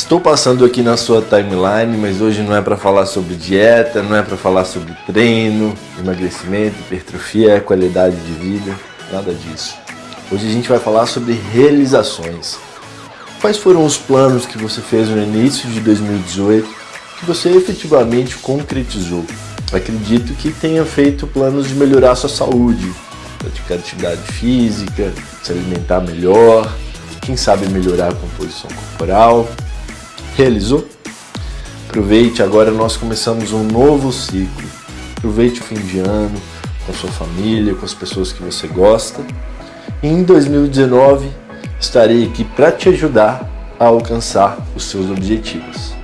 Estou passando aqui na sua timeline, mas hoje não é para falar sobre dieta, não é para falar sobre treino, emagrecimento, hipertrofia, qualidade de vida, nada disso. Hoje a gente vai falar sobre realizações. Quais foram os planos que você fez no início de 2018 que você efetivamente concretizou? Acredito que tenha feito planos de melhorar sua saúde, praticar atividade física, se alimentar melhor, quem sabe melhorar a composição corporal. Realizou? Aproveite, agora nós começamos um novo ciclo. Aproveite o fim de ano com sua família, com as pessoas que você gosta. E em 2019 estarei aqui para te ajudar a alcançar os seus objetivos.